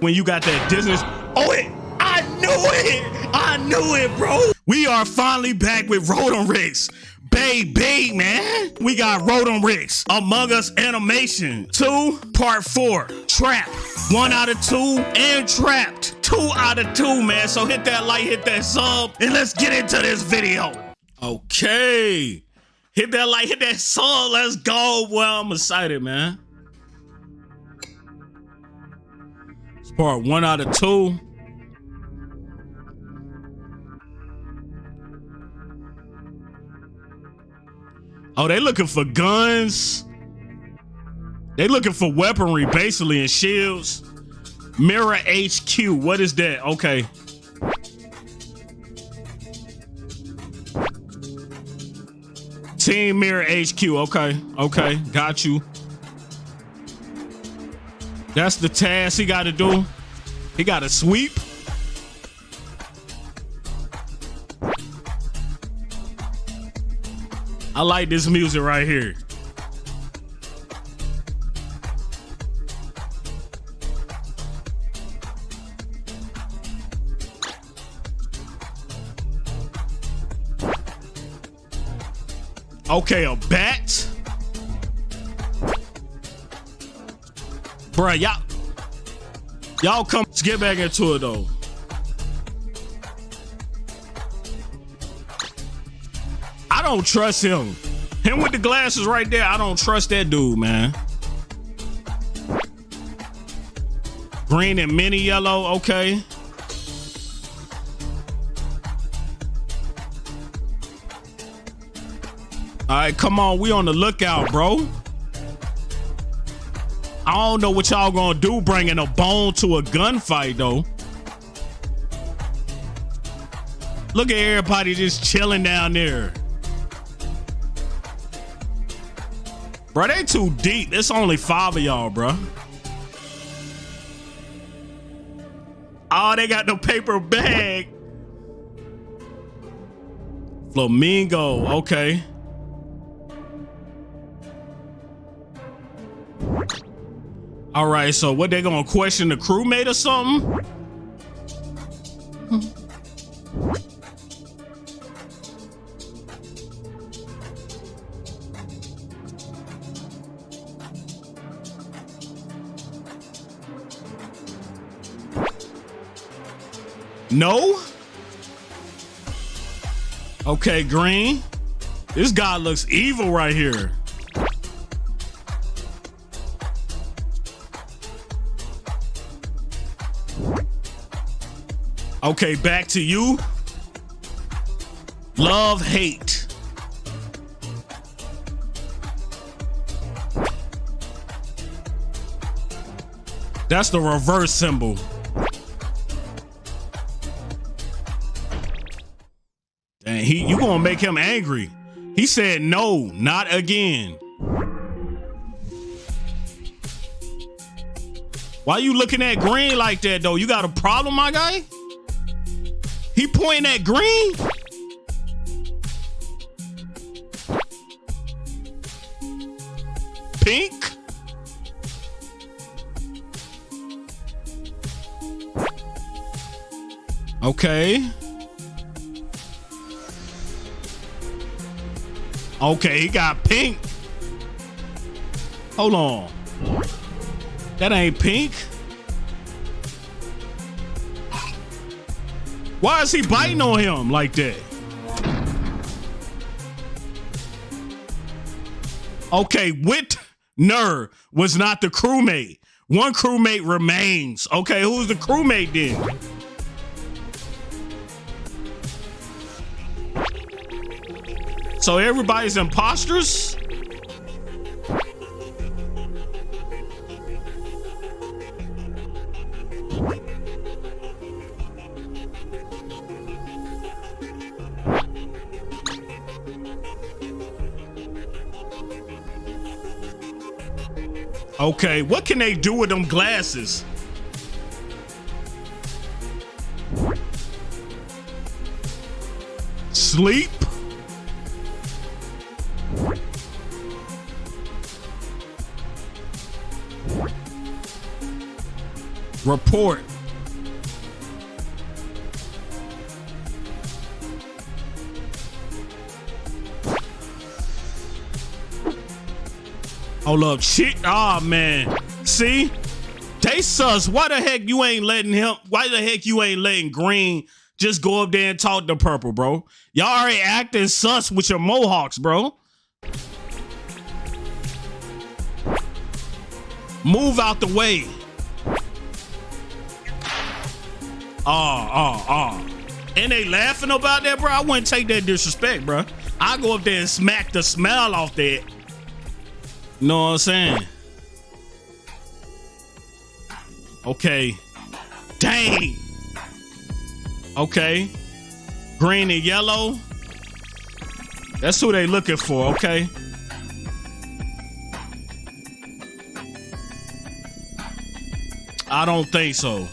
when you got that Disney. Oh, it. I knew it. I knew it, bro. We are finally back with Rodamrix. Baby, man. We got Ricks. Among Us Animation 2, Part 4. Trap. One out of two and trapped. Two out of two, man. So hit that like, hit that sub, and let's get into this video. Okay. Hit that like, hit that sub. Let's go. Well, I'm excited, man. Part one out of two. Oh, they looking for guns. They looking for weaponry, basically, and shields. Mirror HQ. What is that? Okay. Team Mirror HQ. Okay. Okay. Got you. That's the task he got to do. He got to sweep. I like this music right here. Okay, a bat. Bruh, y'all. Y'all come. Let's get back into it though. I don't trust him. Him with the glasses right there. I don't trust that dude, man. Green and mini yellow. Okay. All right, come on. We on the lookout, bro. I don't know what y'all gonna do bringing a bone to a gunfight, though. Look at everybody just chilling down there. Bro, they too deep. It's only five of y'all, bro. Oh, they got the paper bag. Flamingo, okay. All right, so what they gonna question the crewmate or something? No? Okay, green. This guy looks evil right here. Okay, back to you. Love, hate. That's the reverse symbol. Dang, he you gonna make him angry. He said no, not again. Why you looking at green like that though? You got a problem, my guy? He pointing at green? Pink? Okay. Okay, he got pink. Hold on. That ain't pink. Why is he biting on him like that? Okay, Whitner was not the crewmate. One crewmate remains. Okay, who's the crewmate then? So everybody's imposters? Okay, what can they do with them glasses? Sleep? Report. Hold up, shit. Oh ah, man. See? They sus. Why the heck you ain't letting him? Why the heck you ain't letting Green just go up there and talk to Purple, bro? Y'all already acting sus with your mohawks, bro. Move out the way. Oh, oh, oh. And they laughing about that, bro. I wouldn't take that disrespect, bro. I go up there and smack the smell off that. Know what I'm saying? Okay. Dang. Okay. Green and yellow. That's who they looking for, okay? I don't think so.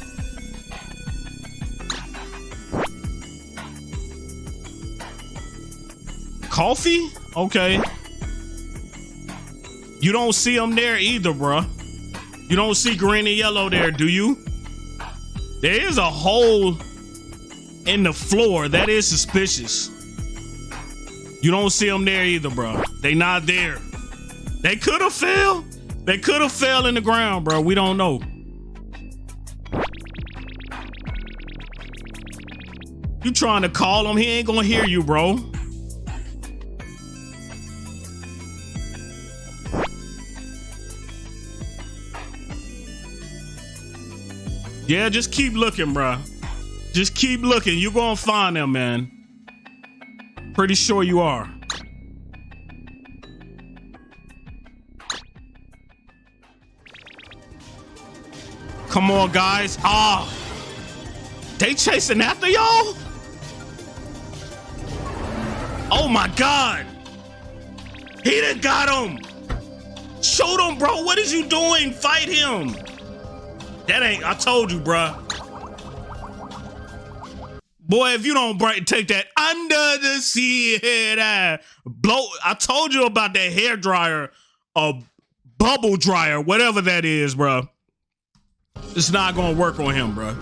Coffee? Okay. You don't see them there either, bruh. You don't see green and yellow there, do you? There is a hole in the floor. That is suspicious. You don't see them there either, bro. They not there. They could have fell. They could have fell in the ground, bro. We don't know. You trying to call him? He ain't gonna hear you, bro. Yeah, just keep looking, bro. Just keep looking. You're gonna find them, man. Pretty sure you are. Come on, guys. Ah. They chasing after y'all? Oh my God. He done got him. Shoot him, bro. What is you doing? Fight him. That ain't, I told you, bruh. Boy, if you don't break, take that under the sea head blow. I told you about that hair dryer, a bubble dryer, whatever that is, bro. It's not gonna work on him, bro.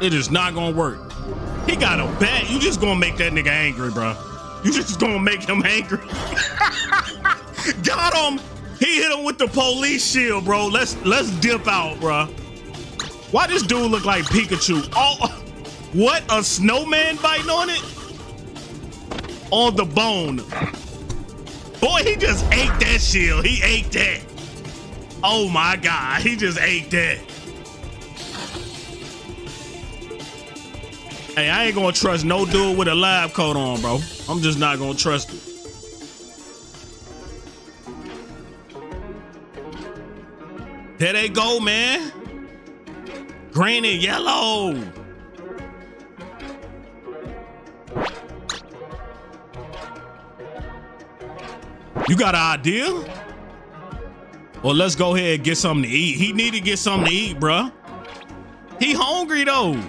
It is not gonna work. He got a bat. You just gonna make that nigga angry, bro. You just gonna make him angry. got him. He hit him with the police shield, bro. Let's let's dip out, bro. Why this dude look like Pikachu? Oh, what? A snowman biting on it? On the bone. Boy, he just ate that shield. He ate that. Oh my God, he just ate that. Hey, I ain't gonna trust no dude with a lab coat on, bro. I'm just not gonna trust it. There they go, man. Green and yellow. You got an idea? Well, let's go ahead and get something to eat. He need to get something to eat, bruh. He hungry though.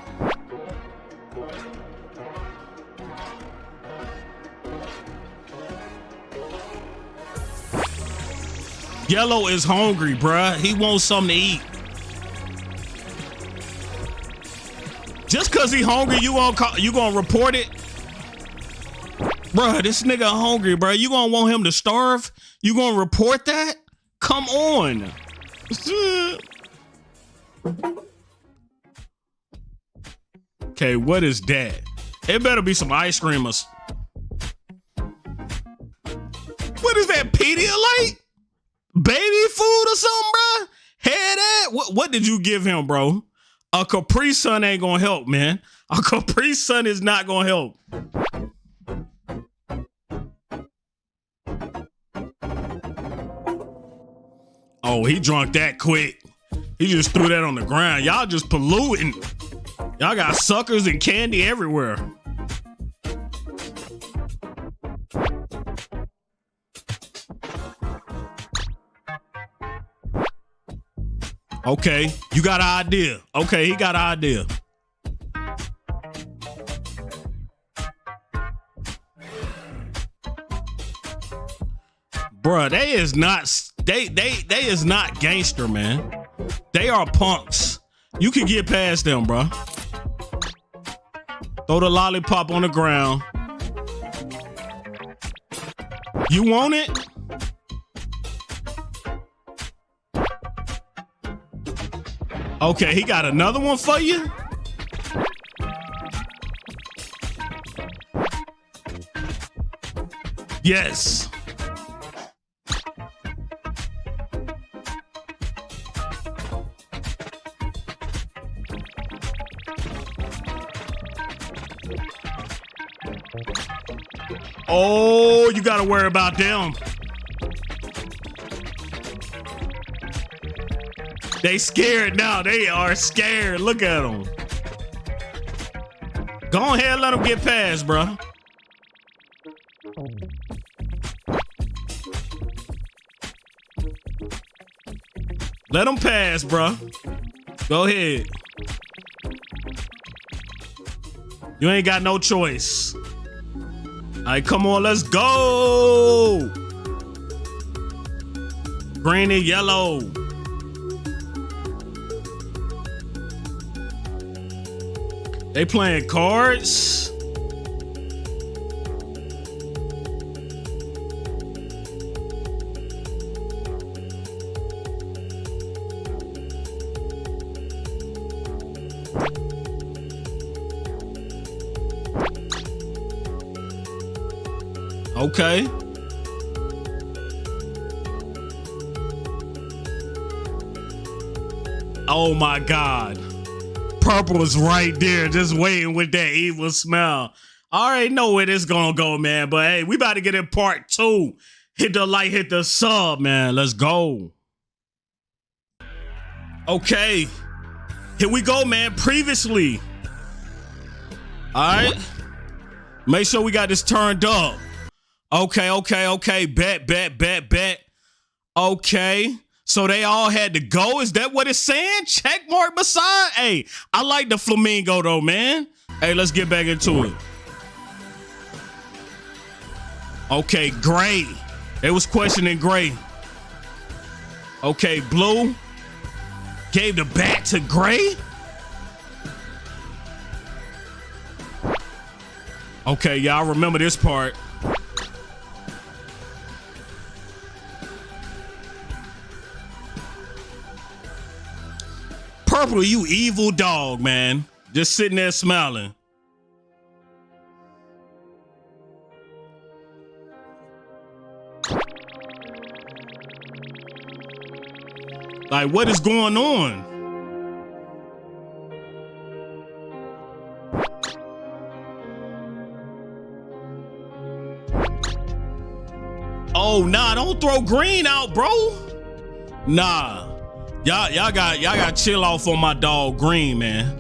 Yellow is hungry, bruh. He wants something to eat. Just cause he hungry, you gonna call, you gonna report it? Bruh, this nigga hungry, bruh. You gonna want him to starve? You gonna report that? Come on. okay, what is that? It better be some ice creamers. What is that, Pedialyte? Baby food or something, bruh? Head that? What, what did you give him, bro? A Capri Sun ain't gonna help, man. A Capri Sun is not gonna help. Oh, he drunk that quick. He just threw that on the ground. Y'all just polluting. Y'all got suckers and candy everywhere. Okay, you got an idea. Okay, he got an idea. Bruh, they is not they they they is not gangster, man. They are punks. You can get past them, bro. Throw the lollipop on the ground. You want it? Okay, he got another one for you? Yes. Oh, you got to worry about them. They scared now. They are scared. Look at them. Go ahead, let them get past, bro. Let them pass, bro. Go ahead. You ain't got no choice. All right, come on, let's go. Green and yellow. They playing cards. Okay. Oh my God. Purple is right there, just waiting with that evil smell. I already know where this gonna go, man. But hey, we about to get in part two. Hit the like, hit the sub, man. Let's go. Okay. Here we go, man. Previously. All right. Make sure we got this turned up. Okay, okay, okay. Bet, bet, bet, bet. Okay. So they all had to go. Is that what it's saying? Check mark beside. Hey, I like the flamingo though, man. Hey, let's get back into it. Okay, gray. They was questioning gray. Okay, blue. Gave the bat to gray. Okay, y'all remember this part. Purple, you evil dog, man. Just sitting there smiling. Like, what is going on? Oh, nah, don't throw green out, bro. Nah. Y'all, y'all got y'all got chill off on my dog Green, man.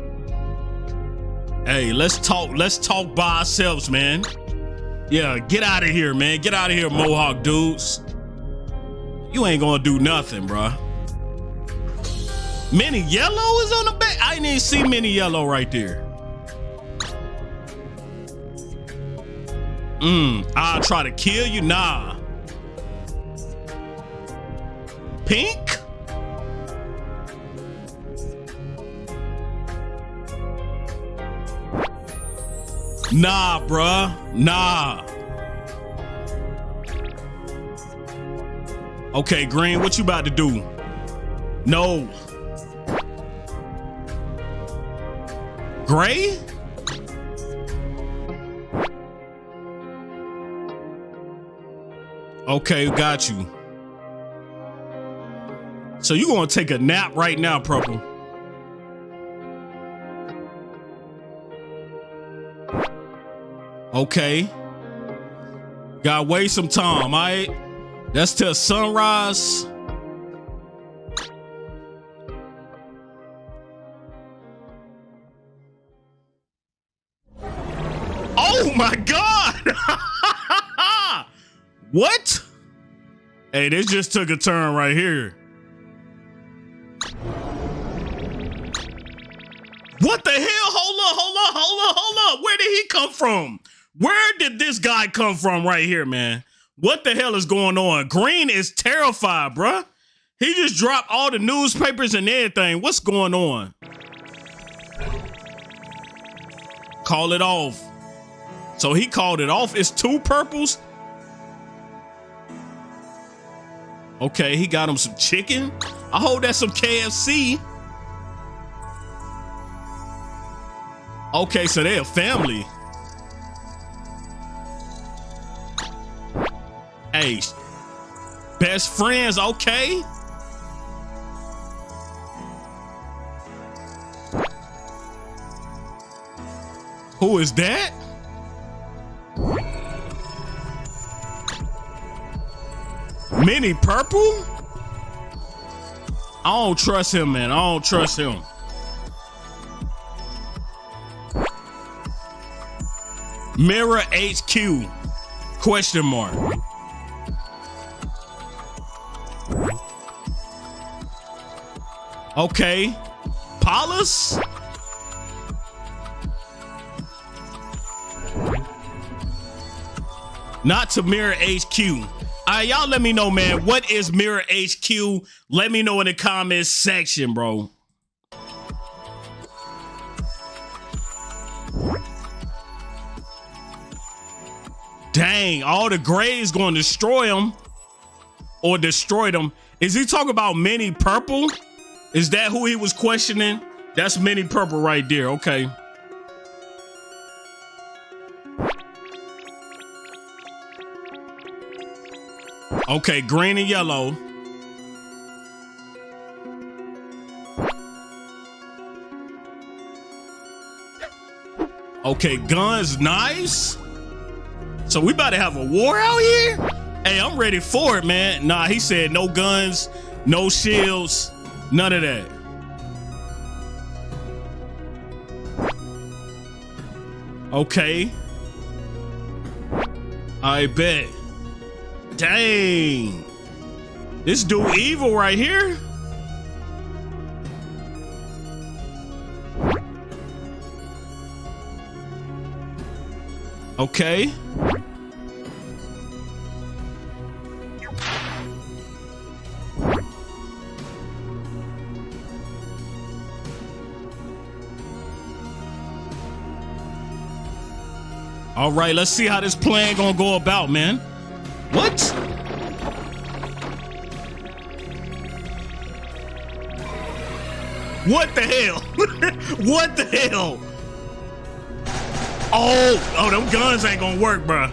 Hey, let's talk. Let's talk by ourselves, man. Yeah, get out of here, man. Get out of here, Mohawk dudes. You ain't gonna do nothing, bro. Mini Yellow is on the back. I didn't even see Mini Yellow right there. Mmm, I'll try to kill you. Nah. Pink? Nah, bruh. Nah. Okay, Green, what you about to do? No. Gray? Okay, got you. So you gonna take a nap right now, Purple? Okay. Gotta wait some time, all right? That's till sunrise. Oh my God! what? Hey, this just took a turn right here. What the hell? Hold up, hold up, hold up, hold up. Where did he come from? Where did this guy come from right here, man? What the hell is going on? Green is terrified, bruh. He just dropped all the newspapers and everything. What's going on? Call it off. So he called it off. It's two purples. Okay, he got him some chicken. I hope that's some KFC. Okay, so they're a family. Hey, best friends, okay. Who is that? Mini Purple? I don't trust him, man. I don't trust him. Mirror HQ? Question mark. Okay. Paulus? Not to Mirror HQ. All right, y'all let me know, man. What is Mirror HQ? Let me know in the comments section, bro. Dang, all the grays going to destroy them or destroy them. Is he talking about Mini Purple? Is that who he was questioning? That's Mini Purple right there. Okay. Okay, green and yellow. Okay, guns nice. So we about to have a war out here? Hey, I'm ready for it, man. Nah, he said no guns, no shields, none of that. Okay. I bet. Dang. This dude evil right here. Okay. Right, let's see how this plan gonna go about, man. What? What the hell? what the hell? Oh, oh, them guns ain't gonna work, bro.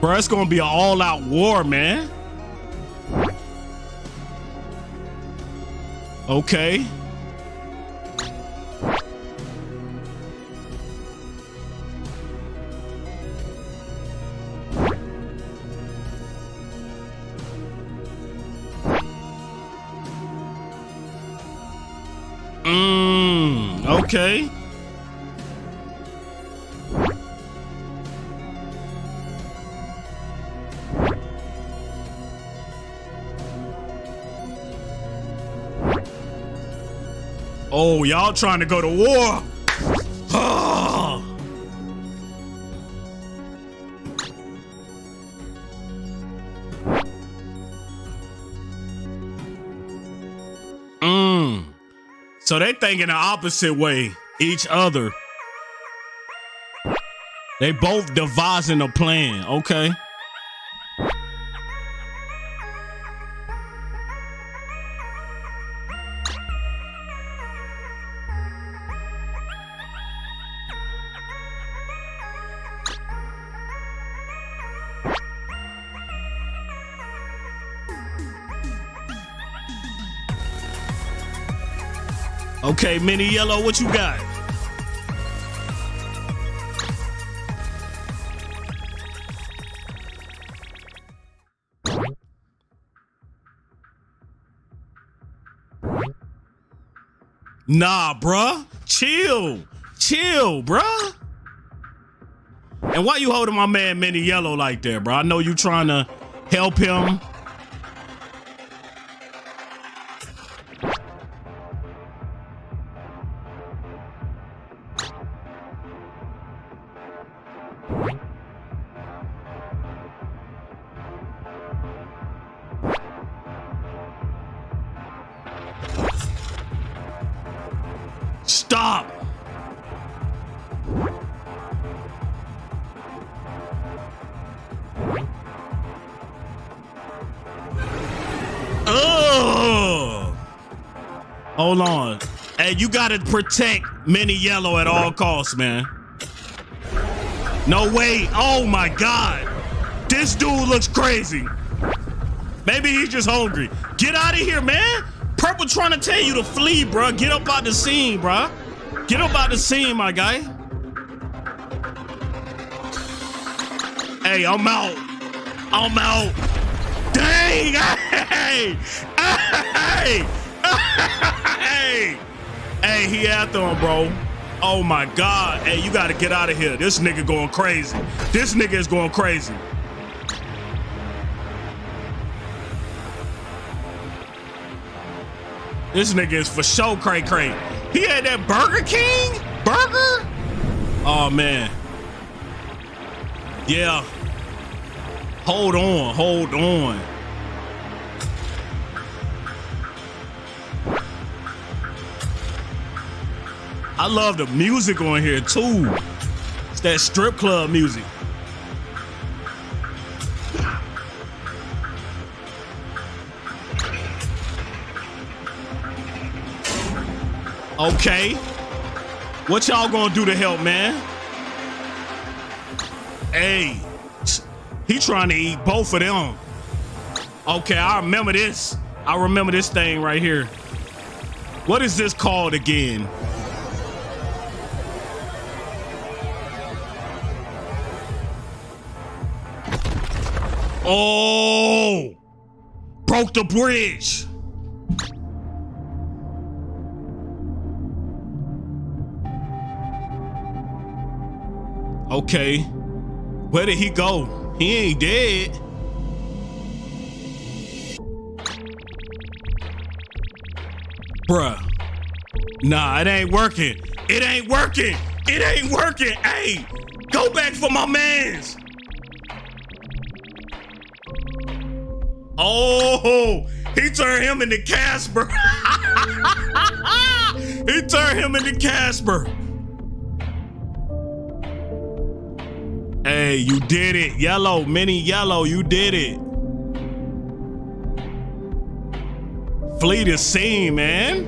Bro, it's gonna be an all-out war, man. Okay. Okay. Oh, y'all trying to go to war? So they thinking the opposite way, each other. They both devising a plan, okay? Okay, Mini Yellow, what you got? Nah, bruh. Chill. Chill, bruh. And why you holding my man Mini Yellow like that, bro? I know you trying to help him. Hold on. Hey, you gotta protect Mini Yellow at all costs, man. No way. Oh my God. This dude looks crazy. Maybe he's just hungry. Get out of here, man. Purple trying to tell you to flee, bro. Get up out the scene, bro. Get up out the scene, my guy. Hey, I'm out. I'm out. Dang! Hey! Hey! Hey! Hey, he after him, bro. Oh my God. Hey, you gotta get out of here. This nigga going crazy. This nigga is going crazy. This nigga is for sure cray cray. He had that Burger King burger. Oh man. Yeah. Hold on, hold on. I love the music on here too. It's that strip club music. Okay. What y'all gonna do to help, man? Hey, he trying to eat both of them. Okay, I remember this. I remember this thing right here. What is this called again? Oh, broke the bridge. Okay. Where did he go? He ain't dead. Bruh. Nah, it ain't working. It ain't working. It ain't working. Hey, go back for my mans. Oh, he turned him into Casper. he turned him into Casper. Hey, you did it. Yellow, mini yellow, you did it. Flee the scene, man.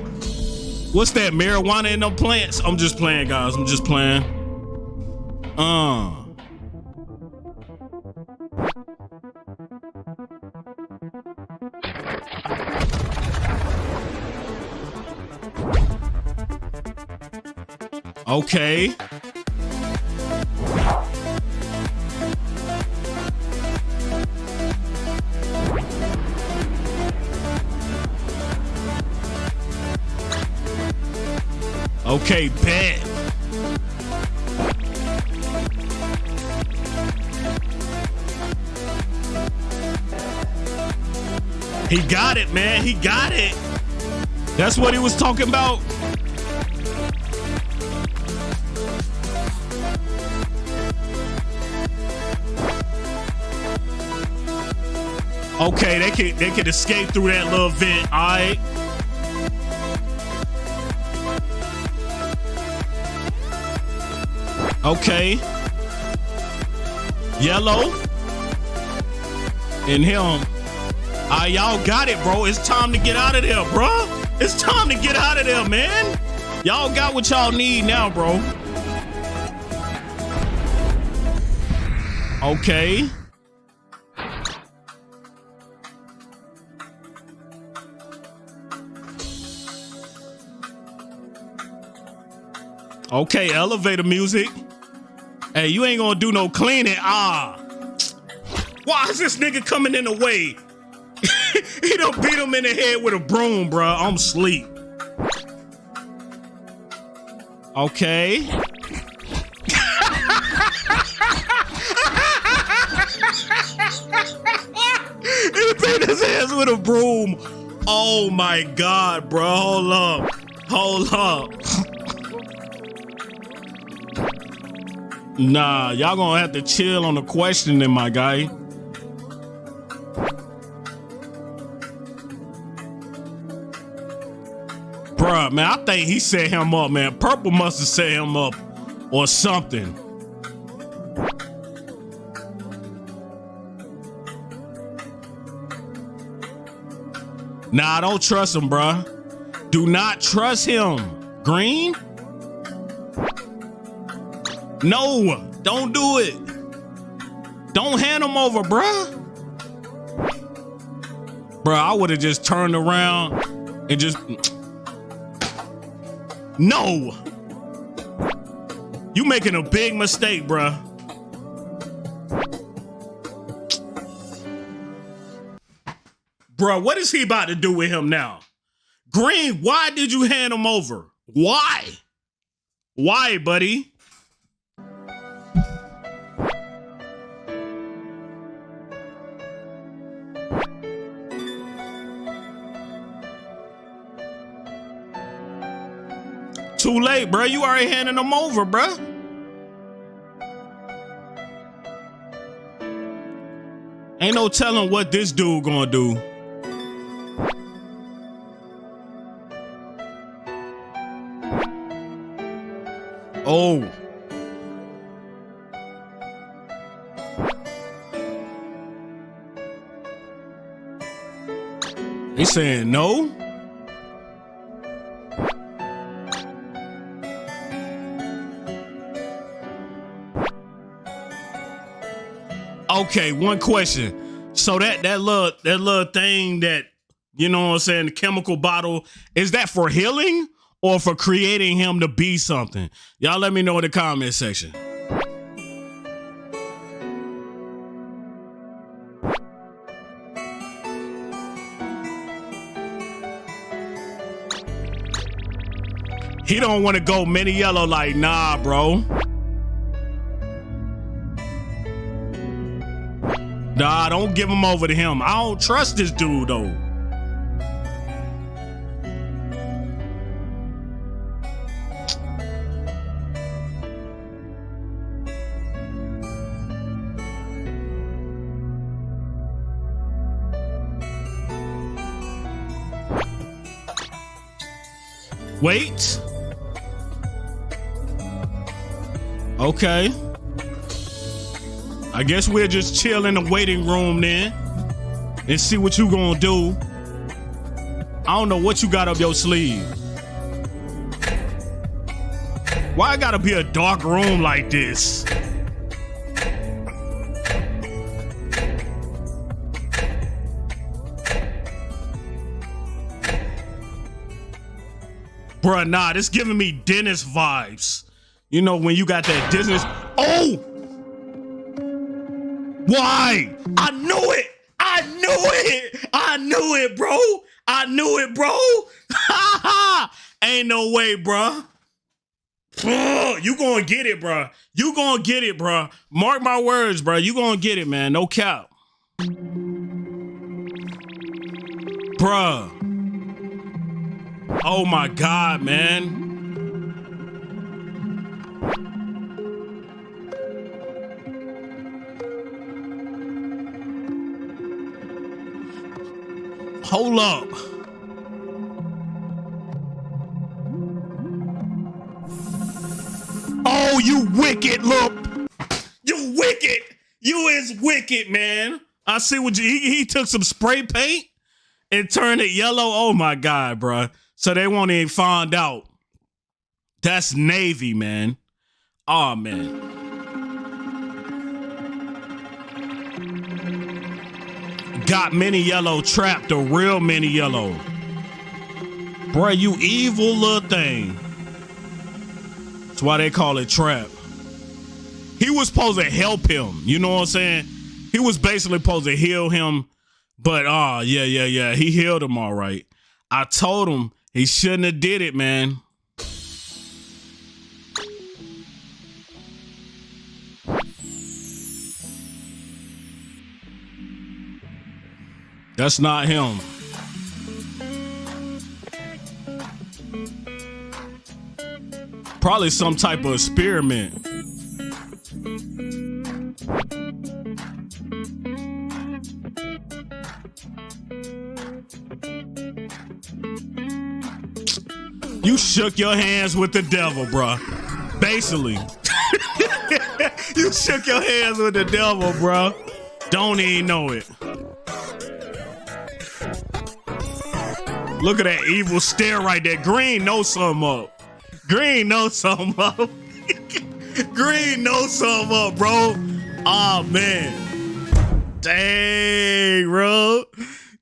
What's that, marijuana in them plants? I'm just playing, guys. I'm just playing. Uh. Okay. Okay, bet. He got it, man. He got it. That's what he was talking about. Okay, they can they can escape through that little vent. All right. Okay. Yellow. And him. Ah, y'all got it, bro. It's time to get out of there, bro. It's time to get out of there, man. Y'all got what y'all need now, bro. Okay. Okay, elevator music. Hey, you ain't gonna do no cleaning. Ah. Why is this nigga coming in the way? he don't beat him in the head with a broom, bro. I'm sleep. Okay. he beat his ass with a broom. Oh my god, bro. Hold up. Hold up. Nah, y'all gonna have to chill on the questioning, my guy. Bruh, man, I think he set him up, man. Purple must have set him up or something. Nah, don't trust him, bruh. Do not trust him. Green? No, don't do it. Don't hand him over, bruh. Bruh, I would have just turned around and just. No! You making a big mistake, bruh. Bruh, what is he about to do with him now? Green, why did you hand him over? Why? Why, buddy? Too late, bro. You already handing them over, bro. Ain't no telling what this dude gonna do. Oh. He saying no? Okay, one question. So that that little that little thing that you know what I'm saying, the chemical bottle, is that for healing or for creating him to be something? Y'all let me know in the comment section. He don't want to go mini yellow like, nah, bro. Nah, don't give him over to him. I don't trust this dude though. Wait. Okay. I guess we'll just chill in the waiting room then and see what you gonna do. I don't know what you got up your sleeve. Why gotta be a dark room like this? Bruh, nah, this giving me dentist vibes. You know, when you got that dentist. Oh! Why? I knew it. I knew it. I knew it, bro. I knew it, bro. Ha ha. Ain't no way, bro. You gonna get it, bro. You gonna get it, bro. Mark my words, bro. You gonna get it, man. No cap. Bruh. Oh my God, man. Hold up. Oh, you wicked look. You wicked. You is wicked, man. I see what you, he, he took some spray paint and turned it yellow. Oh my God, bro. So they won't even find out. That's Navy, man. Oh, man. Got mini yellow trapped, the real mini yellow. Bruh, you evil little thing. That's why they call it trap. He was supposed to help him. You know what I'm saying? He was basically supposed to heal him. But ah, uh, yeah, yeah, yeah. He healed him all right. I told him he shouldn't have did it, man. That's not him. Probably some type of experiment. You shook your hands with the devil, bruh. Basically. you shook your hands with the devil, bruh. Don't even know it. Look at that evil stare right there. Green knows something up. Green knows something up. Green knows something up, bro. Oh man. Dang, bro.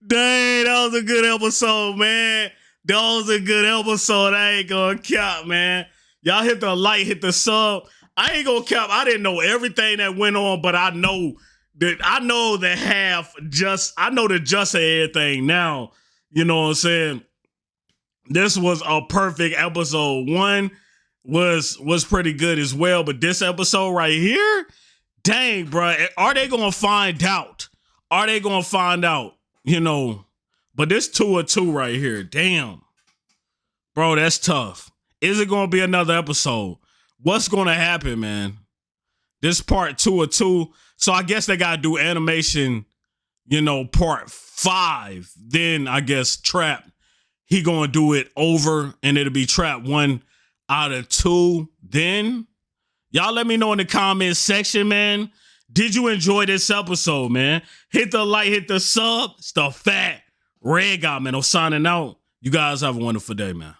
Dang, that was a good episode, man. That was a good episode. I ain't gonna count, man. Y'all hit the like, hit the sub. I ain't gonna count. I didn't know everything that went on, but I know that I know the half just I know the just of everything now. You know what I'm saying? This was a perfect episode. One was was pretty good as well, but this episode right here, dang, bro, are they gonna find out? Are they gonna find out? You know, but this two or two right here, damn, bro, that's tough. Is it gonna be another episode? What's gonna happen, man? This part two or two. So I guess they gotta do animation, you know, part five. Then I guess trap. He gonna do it over, and it'll be trap one out of two. Then y'all let me know in the comments section, man. Did you enjoy this episode, man? Hit the like, hit the sub. It's the fat red guy, man. I'm signing out. You guys have a wonderful day, man.